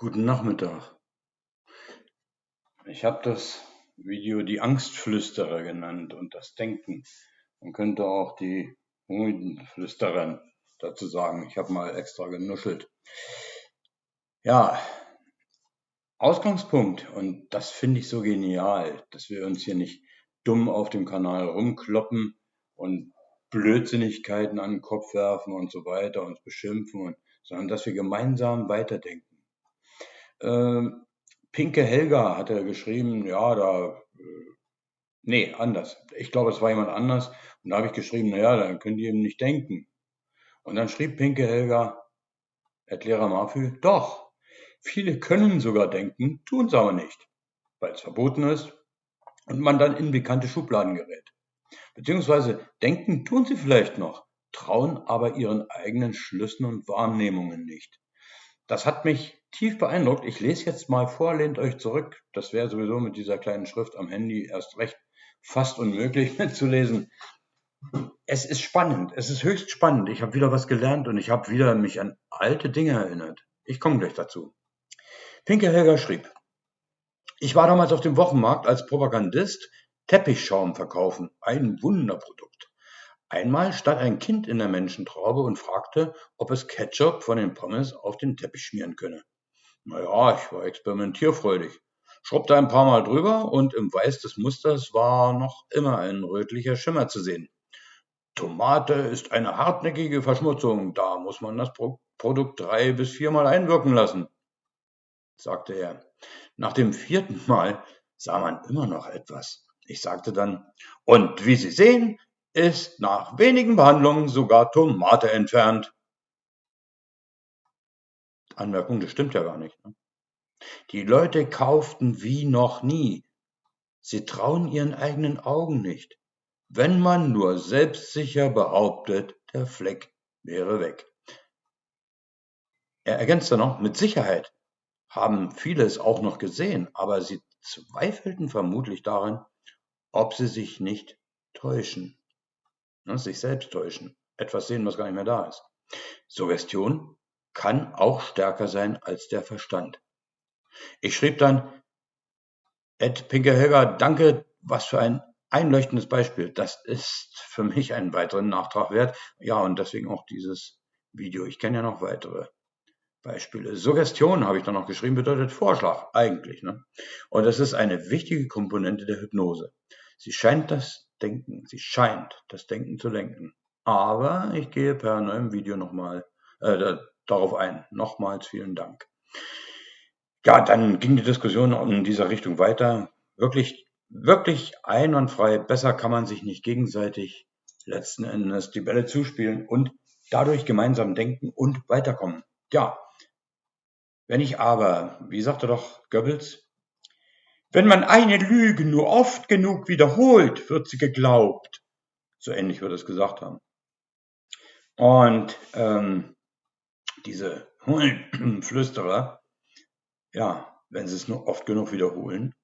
Guten Nachmittag. Ich habe das Video die Angstflüsterer genannt und das Denken. Man könnte auch die Hundenflüsterer dazu sagen. Ich habe mal extra genuschelt. Ja, Ausgangspunkt, und das finde ich so genial, dass wir uns hier nicht dumm auf dem Kanal rumkloppen und Blödsinnigkeiten an den Kopf werfen und so weiter, uns beschimpfen, und, sondern dass wir gemeinsam weiterdenken. Ähm, Pinke Helga hat er geschrieben, ja, da, äh, nee, anders. Ich glaube, es war jemand anders. Und da habe ich geschrieben, naja, dann könnt ihr eben nicht denken. Und dann schrieb Pinke Helga, Erklärer Mafü, doch, viele können sogar denken, tun es aber nicht, weil es verboten ist und man dann in bekannte Schubladen gerät. Beziehungsweise denken tun sie vielleicht noch, trauen aber ihren eigenen Schlüssen und Wahrnehmungen nicht. Das hat mich tief beeindruckt. Ich lese jetzt mal vor, lehnt euch zurück. Das wäre sowieso mit dieser kleinen Schrift am Handy erst recht fast unmöglich mitzulesen. Es ist spannend, es ist höchst spannend. Ich habe wieder was gelernt und ich habe wieder mich an alte Dinge erinnert. Ich komme gleich dazu. Pinke Helga schrieb, ich war damals auf dem Wochenmarkt als Propagandist Teppichschaum verkaufen. Ein Wunderprodukt. Einmal stand ein Kind in der Menschentraube und fragte, ob es Ketchup von den Pommes auf den Teppich schmieren könne. Na ja, ich war experimentierfreudig, schrubbte ein paar Mal drüber und im Weiß des Musters war noch immer ein rötlicher Schimmer zu sehen. Tomate ist eine hartnäckige Verschmutzung, da muss man das Pro Produkt drei bis viermal einwirken lassen, sagte er. Nach dem vierten Mal sah man immer noch etwas. Ich sagte dann, und wie Sie sehen, ist nach wenigen Behandlungen sogar Tomate entfernt. Anmerkung, das stimmt ja gar nicht. Ne? Die Leute kauften wie noch nie. Sie trauen ihren eigenen Augen nicht. Wenn man nur selbstsicher behauptet, der Fleck wäre weg. Er ergänzte noch, mit Sicherheit haben viele es auch noch gesehen, aber sie zweifelten vermutlich daran, ob sie sich nicht täuschen. Ne, sich selbst täuschen, etwas sehen, was gar nicht mehr da ist. Suggestion kann auch stärker sein als der Verstand. Ich schrieb dann, Ed Pinkerhelger, danke, was für ein einleuchtendes Beispiel. Das ist für mich einen weiteren Nachtrag wert. Ja, und deswegen auch dieses Video. Ich kenne ja noch weitere Beispiele. Suggestion habe ich dann noch geschrieben, bedeutet Vorschlag, eigentlich. Ne? Und das ist eine wichtige Komponente der Hypnose. Sie scheint das Denken. Sie scheint das Denken zu lenken. Aber ich gehe per neuem Video nochmal äh, darauf ein. Nochmals vielen Dank. Ja, dann ging die Diskussion in dieser Richtung weiter. Wirklich, wirklich einwandfrei. Besser kann man sich nicht gegenseitig letzten Endes die Bälle zuspielen und dadurch gemeinsam denken und weiterkommen. Ja, wenn ich aber, wie sagte doch Goebbels, wenn man eine Lüge nur oft genug wiederholt, wird sie geglaubt. So ähnlich wird es gesagt haben. Und ähm, diese Flüsterer, ja, wenn sie es nur oft genug wiederholen,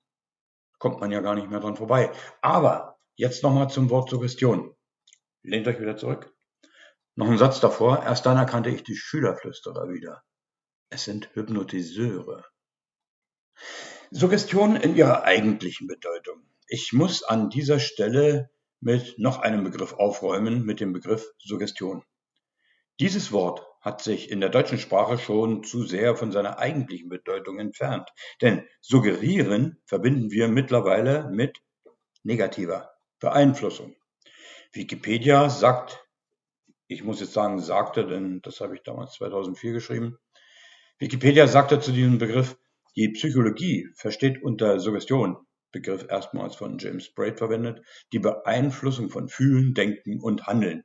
kommt man ja gar nicht mehr dran vorbei. Aber jetzt nochmal zum Wort Suggestion. Lehnt euch wieder zurück. Noch ein Satz davor. Erst dann erkannte ich die Schülerflüsterer wieder. Es sind Hypnotiseure. Suggestion in ihrer eigentlichen Bedeutung. Ich muss an dieser Stelle mit noch einem Begriff aufräumen, mit dem Begriff Suggestion. Dieses Wort hat sich in der deutschen Sprache schon zu sehr von seiner eigentlichen Bedeutung entfernt. Denn suggerieren verbinden wir mittlerweile mit negativer Beeinflussung. Wikipedia sagt, ich muss jetzt sagen sagte, denn das habe ich damals 2004 geschrieben, Wikipedia sagte zu diesem Begriff, die Psychologie versteht unter Suggestion, Begriff erstmals von James Braid verwendet, die Beeinflussung von Fühlen, Denken und Handeln.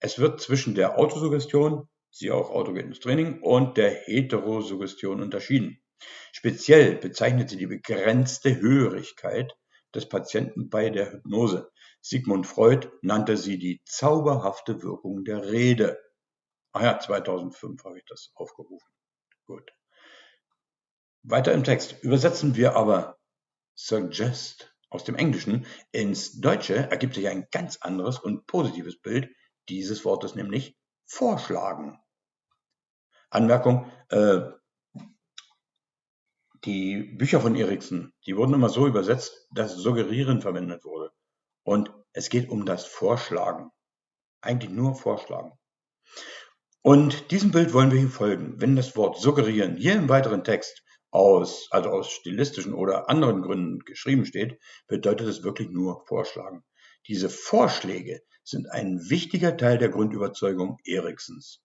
Es wird zwischen der Autosuggestion, siehe auch autogenes Training, und der Heterosuggestion unterschieden. Speziell bezeichnet sie die begrenzte Hörigkeit des Patienten bei der Hypnose. Sigmund Freud nannte sie die zauberhafte Wirkung der Rede. Ah ja, 2005 habe ich das aufgerufen. Gut. Weiter im Text übersetzen wir aber suggest aus dem Englischen ins Deutsche ergibt sich ein ganz anderes und positives Bild dieses Wortes, nämlich vorschlagen. Anmerkung, äh, die Bücher von Erikson, die wurden immer so übersetzt, dass Suggerieren verwendet wurde. Und es geht um das Vorschlagen. Eigentlich nur Vorschlagen. Und diesem Bild wollen wir hier folgen. Wenn das Wort suggerieren hier im weiteren Text aus, also aus stilistischen oder anderen Gründen geschrieben steht, bedeutet es wirklich nur Vorschlagen. Diese Vorschläge sind ein wichtiger Teil der Grundüberzeugung Eriksons.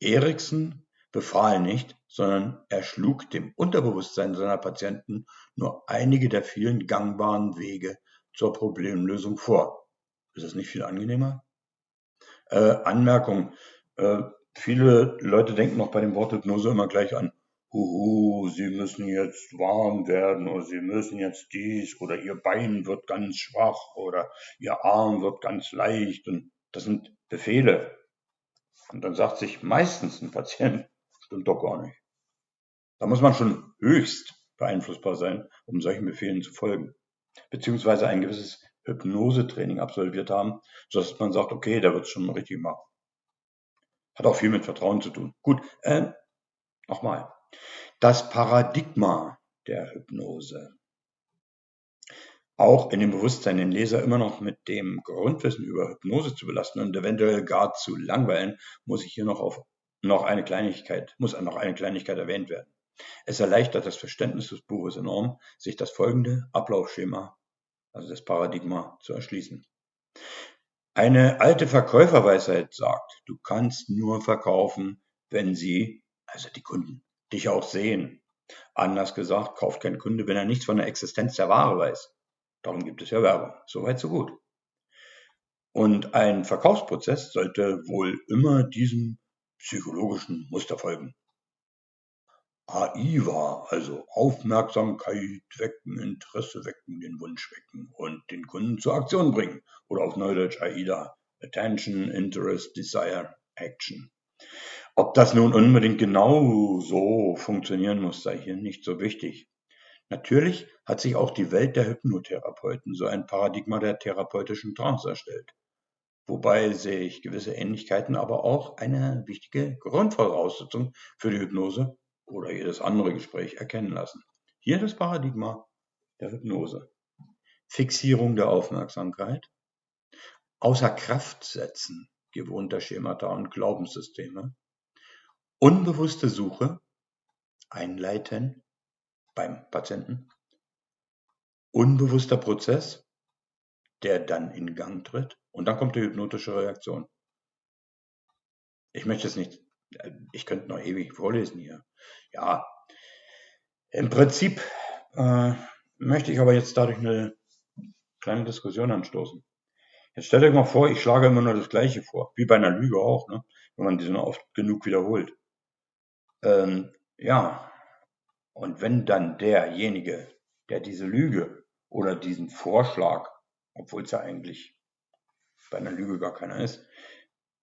Erikson befahl nicht, sondern er schlug dem Unterbewusstsein seiner Patienten nur einige der vielen gangbaren Wege zur Problemlösung vor. Ist das nicht viel angenehmer? Äh, Anmerkung. Äh, viele Leute denken noch bei dem Wort Hypnose immer gleich an, huhu, Sie müssen jetzt warm werden oder Sie müssen jetzt dies oder Ihr Bein wird ganz schwach oder Ihr Arm wird ganz leicht und das sind Befehle. Und dann sagt sich meistens ein Patient, stimmt doch gar nicht. Da muss man schon höchst beeinflussbar sein, um solchen Befehlen zu folgen. Beziehungsweise ein gewisses Hypnosetraining absolviert haben, sodass man sagt, okay, der wird es schon richtig machen. Hat auch viel mit Vertrauen zu tun. Gut, äh, nochmal. Das Paradigma der Hypnose. Auch in dem Bewusstsein, den Leser immer noch mit dem Grundwissen über Hypnose zu belasten und eventuell gar zu langweilen, muss ich hier noch auf noch eine Kleinigkeit, muss noch eine Kleinigkeit erwähnt werden. Es erleichtert das Verständnis des Buches enorm, sich das folgende Ablaufschema, also das Paradigma, zu erschließen. Eine alte Verkäuferweisheit sagt, du kannst nur verkaufen, wenn sie, also die Kunden, dich auch sehen. Anders gesagt, kauft kein Kunde, wenn er nichts von der Existenz der Ware weiß. Darum gibt es ja Werbung. Soweit, so gut. Und ein Verkaufsprozess sollte wohl immer diesem psychologischen Muster folgen. AIVA, also Aufmerksamkeit wecken, Interesse wecken, den Wunsch wecken und den Kunden zur Aktion bringen. Oder auf Neudeutsch AIDA, Attention, Interest, Desire, Action. Ob das nun unbedingt genau so funktionieren muss, sei hier nicht so wichtig. Natürlich hat sich auch die Welt der Hypnotherapeuten so ein Paradigma der therapeutischen Trance erstellt. Wobei sich gewisse Ähnlichkeiten aber auch eine wichtige Grundvoraussetzung für die Hypnose oder jedes andere Gespräch erkennen lassen. Hier das Paradigma der Hypnose. Fixierung der Aufmerksamkeit, außer Kraft setzen gewohnter Schemata und Glaubenssysteme, unbewusste Suche, einleiten beim Patienten, unbewusster Prozess, der dann in Gang tritt und dann kommt die hypnotische Reaktion. Ich möchte es nicht, ich könnte noch ewig vorlesen hier. Ja, im Prinzip äh, möchte ich aber jetzt dadurch eine kleine Diskussion anstoßen. Jetzt stellt euch mal vor, ich schlage immer nur das Gleiche vor, wie bei einer Lüge auch, ne? wenn man diese oft genug wiederholt. Ähm, ja, und wenn dann derjenige, der diese Lüge oder diesen Vorschlag, obwohl es ja eigentlich bei einer Lüge gar keiner ist,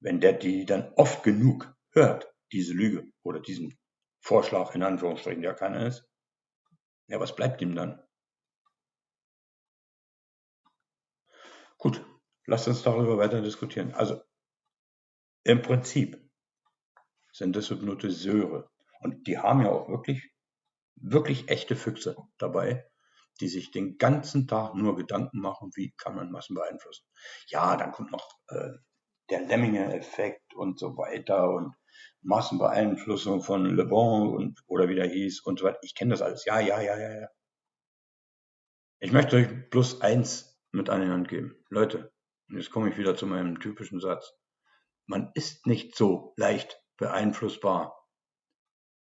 wenn der die dann oft genug hört, diese Lüge oder diesen Vorschlag in Anführungsstrichen, der keiner ist, ja, was bleibt ihm dann? Gut, lasst uns darüber weiter diskutieren. Also, im Prinzip sind das Hypnotiseure. Und die haben ja auch wirklich, wirklich echte Füchse dabei, die sich den ganzen Tag nur Gedanken machen, wie kann man Massen beeinflussen. Ja, dann kommt noch äh, der Lemminge-Effekt und so weiter und Massenbeeinflussung von Le Bon und oder wie der hieß und so weiter. Ich kenne das alles. Ja, ja, ja, ja, ja. Ich möchte euch bloß eins mit an die Hand geben. Leute, jetzt komme ich wieder zu meinem typischen Satz. Man ist nicht so leicht beeinflussbar,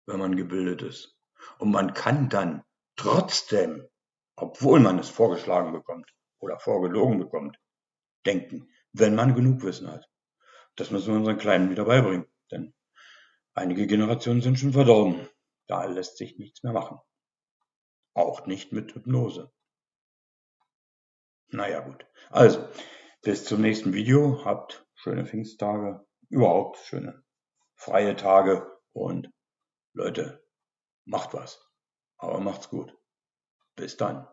wenn man gebildet ist. Und man kann dann trotzdem, obwohl man es vorgeschlagen bekommt oder vorgelogen bekommt, denken, wenn man genug Wissen hat. Das müssen wir unseren Kleinen wieder beibringen, denn einige Generationen sind schon verdorben. Da lässt sich nichts mehr machen. Auch nicht mit Hypnose. Naja gut. Also, bis zum nächsten Video. Habt schöne Pfingsttage. Überhaupt schöne freie Tage. Und Leute, macht was. Aber macht's gut. Bis dann.